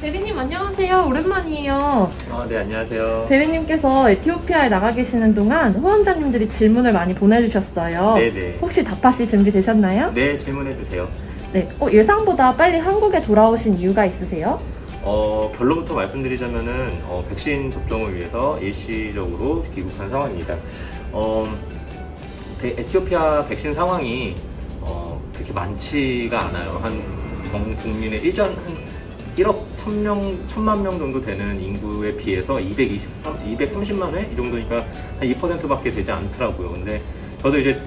대리님 안녕하세요. 오랜만이에요. 아, 네, 안녕하세요. 대리님께서 에티오피아에 나가 계시는 동안 후원자님들이 질문을 많이 보내주셨어요. 네네. 혹시 답하실 준비 되셨나요? 네, 질문해 주세요. 네. 어, 예상보다 빨리 한국에 돌아오신 이유가 있으세요? 어, 결론부터 말씀드리자면은 어, 백신 접종을 위해서 일시적으로 귀국한 상황입니다. 어, 데- 에티오피아 백신 상황이 어, 그렇게 많지가 않아요. 한 전 국민의 일전 한 1억 1000명, 1000만 명 정도 되는 인구에 비해서 223, 230만 회? 이 정도니까 한 2%밖에 되지 않더라고요. 근데 저도 이제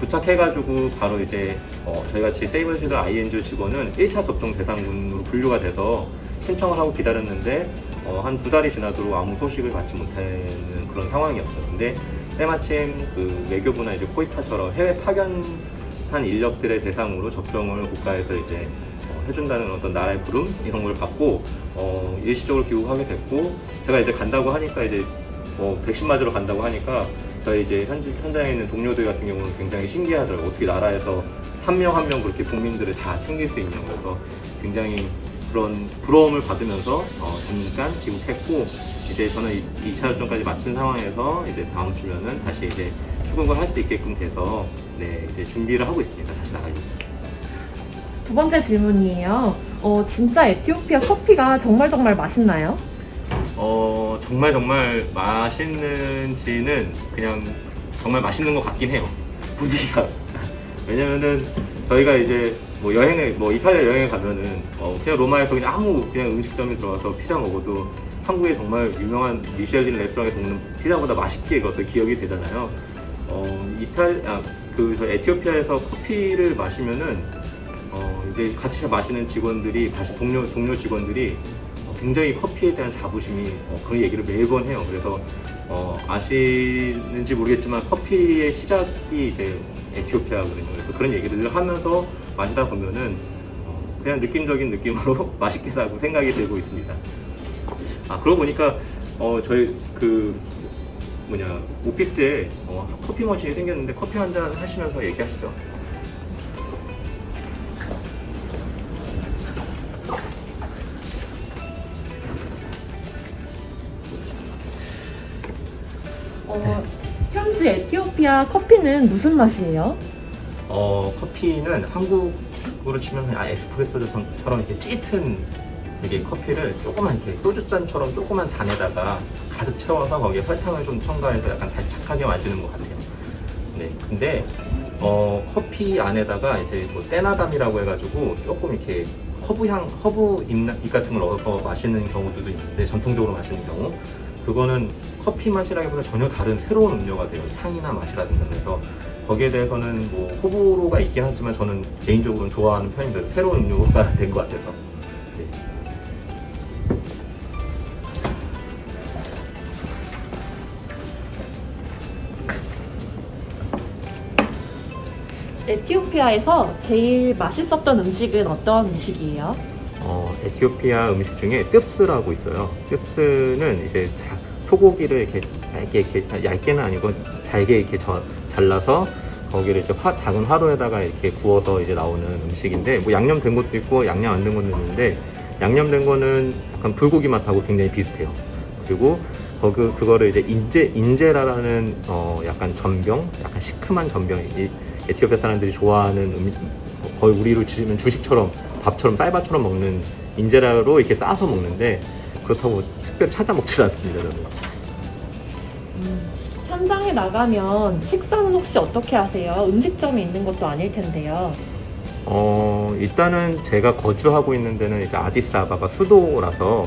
도착해가지고 바로 이제 어, 저희 같이 세이버시드 ING 직원은 1차 접종 대상군으로 분류가 돼서 신청을 하고 기다렸는데 어, 한 두 달이 지나도록 아무 소식을 받지 못하는 그런 상황이었어요. 근데 때마침 그 외교부나 이제 코이타처럼 해외 파견한 인력들의 대상으로 접종을 국가에서 이제 어, 해준다는 어떤 나라의 부름 이런 걸 받고 어, 일시적으로 귀국하게 됐고 제가 이제 간다고 하니까 이제 뭐 백신 맞으러 간다고 하니까 저희 이제 현, 현장에 있는 동료들 같은 경우는 굉장히 신기하더라고요. 어떻게 나라에서 한 명 한명 그렇게 국민들을 다 챙길 수 있냐고 그래서 굉장히 그런 부러움을 받으면서 어, 잠깐 귀국했고 이제 저는 2차 접종까지 마친 상황에서 이제 다음 주면은 다시 이제 출국을 할 수 있게끔 돼서 네 이제 준비를 하고 있습니다. 다시 나가기. 두 번째 질문이에요. 어, 진짜 에티오피아 커피가 정말 정말 맛있나요? 어 정말 정말 맛있는지는 그냥 정말 맛있는 것 같긴 해요 분위기가 왜냐면은 저희가 이제 뭐 여행을 뭐 이탈리아 여행을 가면은 어 그냥 로마에서 그냥 아무 그냥 음식점에 들어가서 피자 먹어도 한국에 정말 유명한 미쉐린 레스토랑에서 먹는 피자보다 맛있게 그 어떤 기억이 되잖아요 어 이탈 아그 에티오피아에서 커피를 마시면은 어 이제 같이 마시는 직원들이 다시 동료 동료 직원들이 어, 굉장히 커피에 대한 자부심이 어, 그런 얘기를 매번 해요. 그래서 어, 아시는지 모르겠지만 커피의 시작이 이제 에티오피아거든요. 그래서 그런 얘기를 늘 하면서 마시다 보면은 어, 그냥 느낌적인 느낌으로 맛있게 사고 생각이 들고 있습니다. 아 그러고 보니까 어, 저희 그 뭐냐 오피스에 어, 커피 머신이 생겼는데 커피 한 잔 하시면서 얘기하시죠. 어, 현지 에티오피아 커피는 무슨 맛이에요? 어, 커피는 한국으로 치면 그냥 에스프레소처럼 이렇게 찌튼 이게 커피를 조그만 이렇게 소주잔처럼 조그만 잔에다가 가득 채워서 거기에 설탕을 좀 첨가해서 약간 달짝하게 마시는 것 같아요. 네, 근데 어, 커피 안에다가 이제 뭐 떼나담이라고 해가지고 조금 이렇게 허브향, 허브 잎, 잎 같은 걸 넣어서 마시는 경우들도 있는데 전통적으로 마시는 경우 그거는 커피 맛이라기보다 전혀 다른 새로운 음료가 돼요. 향이나 맛이라든가 그래서 거기에 대해서는 뭐 호불호가 있긴 하지만 저는 개인적으로는 좋아하는 편인데 새로운 음료가 된 것 같아서 네. 에티오피아에서 제일 맛있었던 음식은 어떤 음식이에요? 어, 에티오피아 음식 중에 뜹스라고 있어요. 뜹스는 이제 자- 소고기를 이렇게 얇게, 이렇게 얇게는 아니고 잘게 이렇게 저- 잘라서 거기를 이제 화- 작은 화로에다가 이렇게 구워서 이제 나오는 음식인데 뭐 양념된 것도 있고 양념 안 된 것도 있는데 양념된 거는 약간 불고기 맛하고 굉장히 비슷해요. 그리고 거기 그거를 이제 인제 인제라라는 어 약간 전병, 약간 시큼한 전병, 이 에티오피아 사람들이 좋아하는 음, 거의 우리로 치면 주식처럼 밥처럼 쌀밥처럼 먹는 인제라로 이렇게 싸서 먹는데 그렇다고 특별히 찾아 먹질 않습니다. 저는. 음, 현장에 나가면 식사는 혹시 어떻게 하세요? 음식점이 있는 것도 아닐 텐데요. 어, 일단은 제가 거주하고 있는 데는 이제 아디스 아바바 수도라서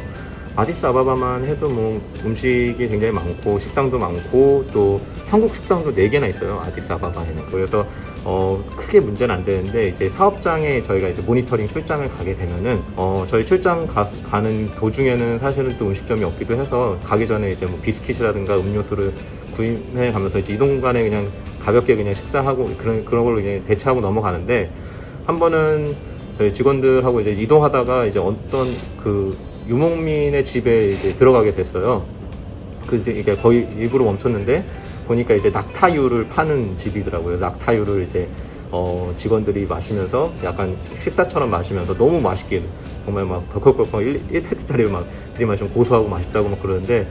아디스 아바바만 해도 뭐 음식이 굉장히 많고 식당도 많고 또 한국 식당도 4개나 있어요. 아디스 아바바에는. 그래서 어, 크게 문제는 안 되는데 이제 사업장에 저희가 이제 모니터링 출장을 가게 되면은 어, 저희 출장 가, 가는 도중에는 사실은 또 음식점이 없기도 해서 가기 전에 이제 뭐 비스킷이라든가 음료수를 구입해 가면서 이제 이동 간에 그냥 가볍게 그냥 식사하고 그런 그런 걸로 그냥 대체하고 넘어가는데 한 번은 저희 직원들하고 이제 이동하다가 이제 어떤 그 유목민의 집에 이제 들어가게 됐어요. 그 이제 이게 거의 일부러 멈췄는데 보니까 이제 낙타유를 파는 집이더라고요. 낙타유를 이제 어, 직원들이 마시면서 약간 식사처럼 마시면서 너무 맛있게 정말 막 벌컥벌컥 1, 1페트짜리 막 들이마시면 고소하고 맛있다고 막 그러는데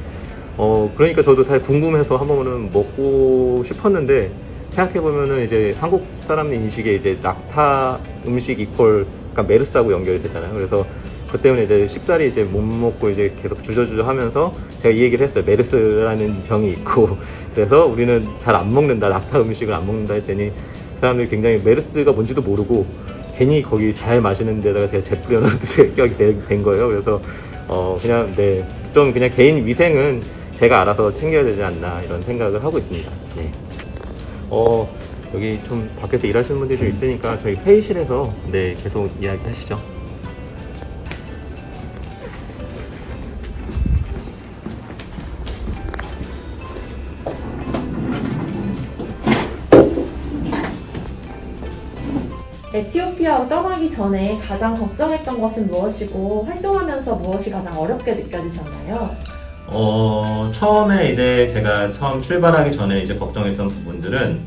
어 그러니까 저도 사실 궁금해서 한 번은 먹고 싶었는데 생각해 보면은 이제 한국 사람 인식에 이제 낙타 음식 이퀄 그러니까 메르스하고 연결이 되잖아요. 그래서 그 때문에 이제 식사를 이제 못 먹고 이제 계속 주저주저 하면서 제가 이 얘기를 했어요. 메르스라는 병이 있고 그래서 우리는 잘 안 먹는다. 낙타 음식을 안 먹는다 했더니 사람들이 굉장히 메르스가 뭔지도 모르고 괜히 거기 잘 마시는 데다가 제가 재 뿌려놓은 격이 된 거예요. 그래서 어 그냥 네좀 그냥 개인 위생은 제가 알아서 챙겨야 되지 않나 이런 생각을 하고 있습니다. 네. 어 여기 좀 밖에서 일하시는 분들이 좀 있으니까 저희 회의실에서 네 계속 이야기 하시죠. 에티오피아로 떠나기 전에 가장 걱정했던 것은 무엇이고 활동하면서 무엇이 가장 어렵게 느껴지셨나요? 어, 처음에 이제 제가 처음 출발하기 전에 이제 걱정했던 부분들은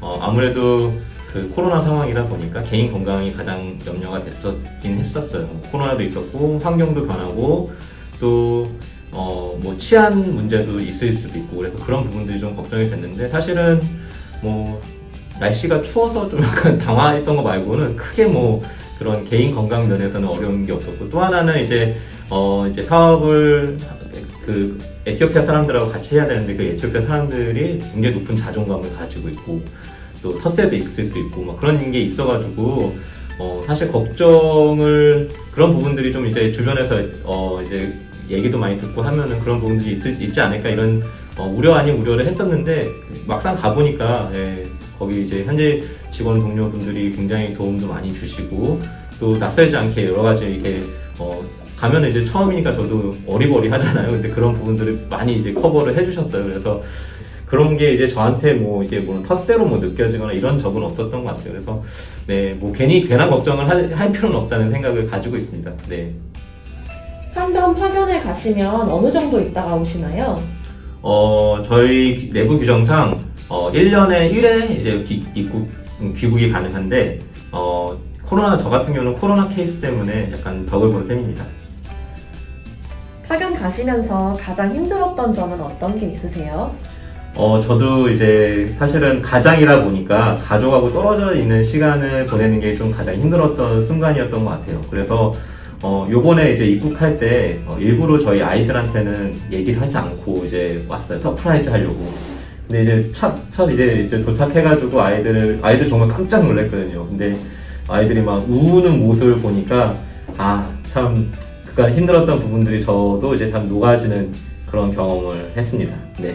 어, 아무래도 그 코로나 상황이다 보니까 개인 건강이 가장 염려가 됐었긴 했었어요. 코로나도 있었고 환경도 변하고 또 어, 뭐 치안 문제도 있을 수도 있고 그래서 그런 부분들이 좀 걱정이 됐는데 사실은 뭐 날씨가 추워서 좀 약간 당황했던 거 말고는 크게 뭐 그런 개인 건강 면에서는 어려운 게 없었고 또 하나는 이제 어 이제 사업을 그 에티오피아 사람들하고 같이 해야 되는데 그 에티오피아 사람들이 굉장히 높은 자존감을 가지고 있고 또 텃세도 있을 수 있고 막 그런 게 있어가지고 어 사실 걱정을 그런 부분들이 좀 이제 주변에서 어 이제 얘기도 많이 듣고 하면은 그런 부분들이 있, 있지 않을까 이런 어, 우려 아닌 우려를 했었는데 막상 가보니까 예, 거기 이제 현재 직원 동료분들이 굉장히 도움도 많이 주시고 또 낯설지 않게 여러 가지 이게 어, 가면 이제 처음이니까 저도 어리버리 하잖아요. 근데 그런 부분들을 많이 이제 커버를 해주셨어요. 그래서 그런 게 이제 저한테 뭐 이게 뭐 텃세로 뭐 느껴지거나 이런 적은 없었던 것 같아요. 그래서 네, 뭐 괜히 괜한 걱정을 할, 할 필요는 없다는 생각을 가지고 있습니다. 네. 한번 파견을 가시면 어느 정도 있다가 오시나요? 어, 저희 기- 내부 규정상 어, 1년에 1회 이제 귀, 입국, 음, 귀국이 가능한데 어, 코로나 저 같은 경우는 코로나 케이스 때문에 약간 덕을 본 셈입니다. 파견 가시면서 가장 힘들었던 점은 어떤 게 있으세요? 어, 저도 이제 사실은 가장이다 보니까 가족하고 떨어져 있는 시간을 보내는 게 좀 가장 힘들었던 순간이었던 것 같아요. 그래서 어, 요번에 이제 입국할 때 어, 일부러 저희 아이들한테는 얘기를 하지 않고 이제 왔어요. surprise 하려고. 근데 이제 첫, 첫 이제, 이제 도착해가지고 아이들을, 아이들 정말 깜짝 놀랐거든요. 근데 아이들이 막 우는 모습을 보니까 아, 참, 그간 힘들었던 부분들이 저도 이제 참 녹아지는 그런 경험을 했습니다. 네.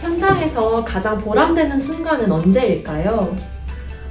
현장에서 가장 보람되는 순간은 언제일까요?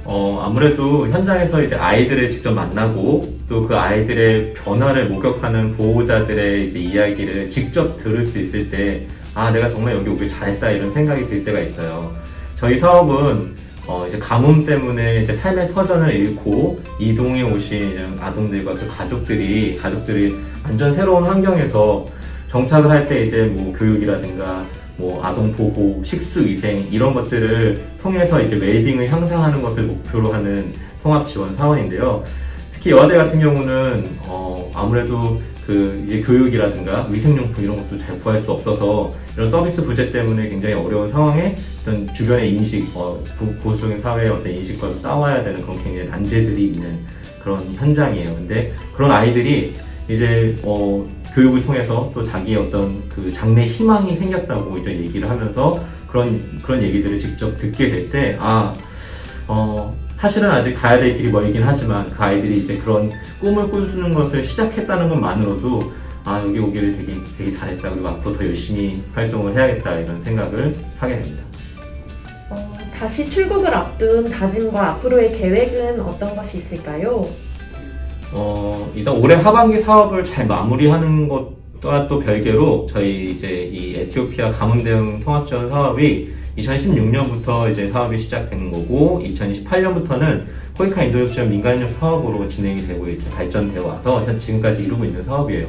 어, 아무래도 현장에서 이제 아이들을 직접 만나고 또 그 아이들의 변화를 목격하는 보호자들의 이제 이야기를 직접 들을 수 있을 때, 아, 내가 정말 여기 오길 잘했다 이런 생각이 들 때가 있어요. 저희 사업은 어, 이제 가뭄 때문에 이제 삶의 터전을 잃고 이동해 오신 아동들과 그 가족들이, 가족들이 완전 새로운 환경에서 정착을 할 때 이제 뭐 교육이라든가 뭐 아동 보호, 식수 위생 이런 것들을 통해서 이제 웰빙을 향상하는 것을 목표로 하는 통합 지원 사원인데요. 특히 여아대 같은 경우는 어 아무래도 그 이제 교육이라든가 위생용품 이런 것도 잘 구할 수 없어서 이런 서비스 부재 때문에 굉장히 어려운 상황에 어떤 주변의 인식, 어, 보- 보수적인 사회의 어떤 인식과도 싸워야 되는 그런 굉장히 난제들이 있는 그런 현장이에요. 근데 그런 아이들이 이제 어, 교육을 통해서 또 자기의 어떤 그 장래 희망이 생겼다고 이제 얘기를 하면서 그런 그런 얘기들을 직접 듣게 될 때 아, 어, 사실은 아직 가야 될 길이 멀긴 하지만 그 아이들이 이제 그런 꿈을 꾸는 것을 시작했다는 것만으로도 아 여기 오기를 되게 되게 잘했다 그리고 앞으로 더 열심히 활동을 해야겠다 이런 생각을 하게 됩니다. 어, 다시 출국을 앞둔 다짐과 앞으로의 계획은 어떤 것이 있을까요? 어, 일단 올해 하반기 사업을 잘 마무리하는 것과 또 별개로 저희 이제 이 에티오피아 가뭄 대응 통합 지원 사업이 2016년부터 이제 사업이 시작된 거고 2028년부터는 코이카 지원 민간인력 사업으로 진행이 되고 이렇게 발전되어 와서 현 지금까지 이루고 있는 사업이에요.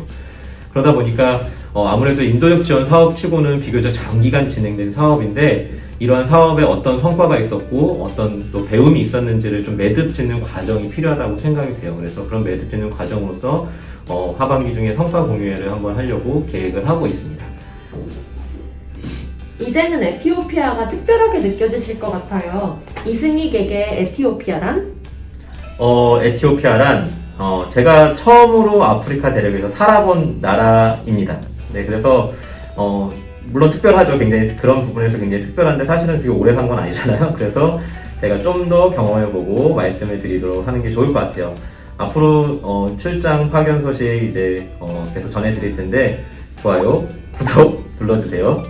그러다 보니까 어, 아무래도 인도적 지원 사업 치고는 비교적 장기간 진행된 사업인데 이러한 사업에 어떤 성과가 있었고 어떤 또 배움이 있었는지를 좀 매듭 짓는 과정이 필요하다고 생각이 돼요. 그래서 그런 매듭 짓는 과정으로서 어, 하반기 중에 성과 공유회를 한번 하려고 계획을 하고 있습니다. 이제는 에티오피아가 특별하게 느껴지실 것 같아요. 이승익에게 에티오피아란? 어, 에티오피아란 어, 제가 처음으로 아프리카 대륙에서 살아본 나라입니다. 네, 그래서 어, 물론 특별하죠. 굉장히 그런 부분에서 굉장히 특별한데 사실은 되게 오래 산 건 아니잖아요. 그래서 제가 좀 더 경험해보고 말씀을 드리도록 하는 게 좋을 것 같아요. 앞으로 어, 출장 파견 소식 이제 어, 계속 전해드릴 텐데 좋아요, 구독 눌러주세요.